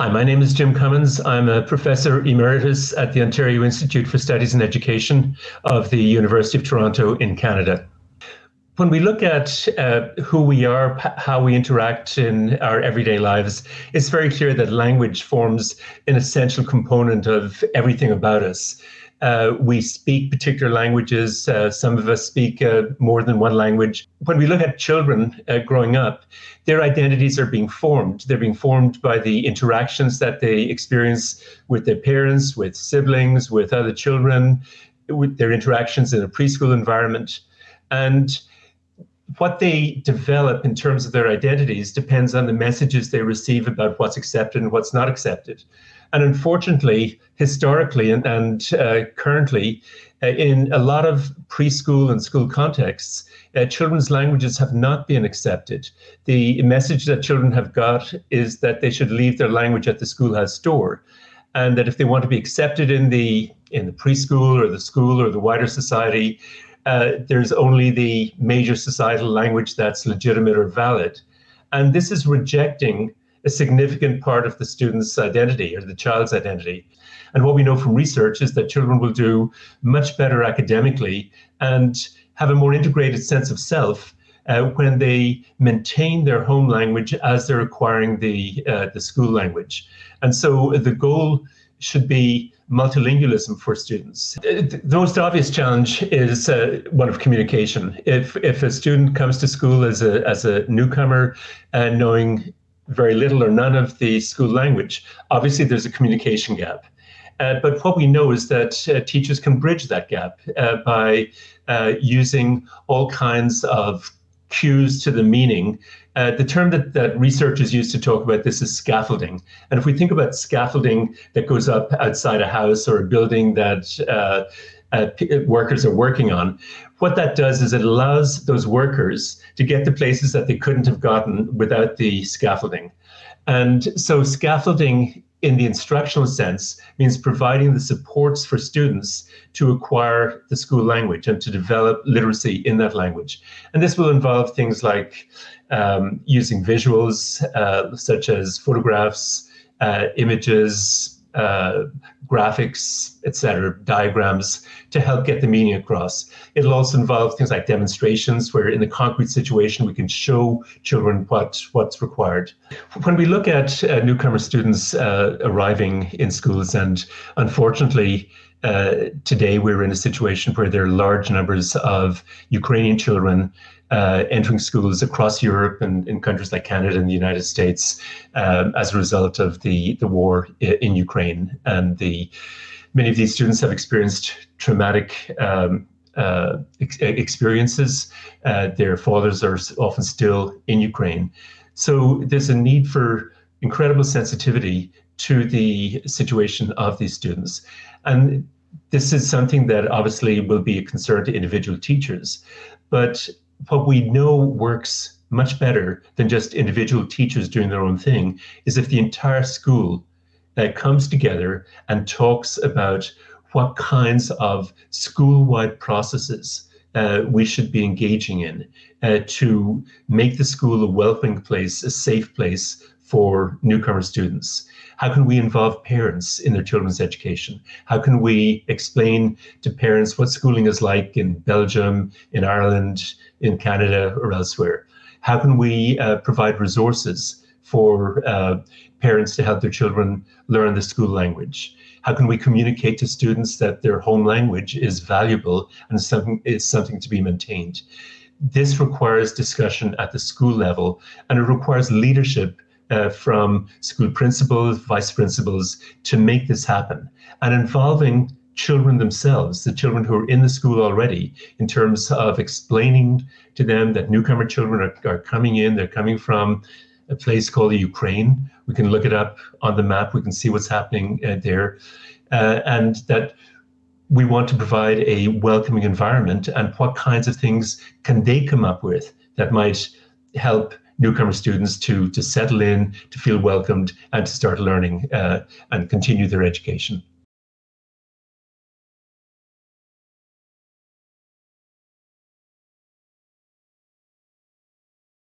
Hi, my name is Jim Cummins. I'm a professor emeritus at the Ontario Institute for Studies in Education of the University of Toronto in Canada. When we look at uh, who we are, how we interact in our everyday lives, it's very clear that language forms an essential component of everything about us. Uh, we speak particular languages. Uh, some of us speak uh, more than one language. When we look at children uh, growing up, their identities are being formed. They're being formed by the interactions that they experience with their parents, with siblings, with other children, with their interactions in a preschool environment. And what they develop in terms of their identities depends on the messages they receive about what's accepted and what's not accepted. And unfortunately, historically and, and uh, currently, uh, in a lot of preschool and school contexts, uh, children's languages have not been accepted. The message that children have got is that they should leave their language at the schoolhouse door, and that if they want to be accepted in the in the preschool or the school or the wider society, uh, there's only the major societal language that's legitimate or valid. And this is rejecting a significant part of the student's identity or the child's identity. And what we know from research is that children will do much better academically and have a more integrated sense of self uh, when they maintain their home language as they're acquiring the, uh, the school language. And so the goal should be multilingualism for students. The most obvious challenge is uh, one of communication. If if a student comes to school as a as a newcomer and knowing very little or none of the school language, obviously there's a communication gap. Uh, but what we know is that uh, teachers can bridge that gap uh, by uh, using all kinds of cues to the meaning. Uh, the term that, that researchers use to talk about this is scaffolding. And if we think about scaffolding that goes up outside a house or a building that uh, uh, workers are working on, what that does is it allows those workers to get to places that they couldn't have gotten without the scaffolding. And so scaffolding in the instructional sense means providing the supports for students to acquire the school language and to develop literacy in that language. And this will involve things like um, using visuals uh, such as photographs, uh, images, uh, graphics, etc., diagrams to help get the meaning across. It'll also involve things like demonstrations where in the concrete situation we can show children what, what's required. When we look at uh, newcomer students uh, arriving in schools and unfortunately uh, today we're in a situation where there are large numbers of Ukrainian children uh, entering schools across Europe and in countries like Canada and the United States um, as a result of the, the war in Ukraine. And the many of these students have experienced traumatic um, uh, ex experiences. Uh, their fathers are often still in Ukraine. So there's a need for incredible sensitivity to the situation of these students. And this is something that obviously will be a concern to individual teachers. But what we know works much better than just individual teachers doing their own thing is if the entire school uh, comes together and talks about what kinds of school-wide processes uh, we should be engaging in uh, to make the school a welcoming place, a safe place for newcomer students. How can we involve parents in their children's education? How can we explain to parents what schooling is like in Belgium, in Ireland, in Canada, or elsewhere? How can we uh, provide resources for uh, parents to help their children learn the school language? How can we communicate to students that their home language is valuable and something is something to be maintained? This requires discussion at the school level, and it requires leadership uh, from school principals, vice principals to make this happen. And involving children themselves, the children who are in the school already, in terms of explaining to them that newcomer children are, are coming in, they're coming from a place called the Ukraine. We can look it up on the map, we can see what's happening uh, there, uh, and that we want to provide a welcoming environment and what kinds of things can they come up with that might help newcomer students to, to settle in, to feel welcomed, and to start learning uh, and continue their education.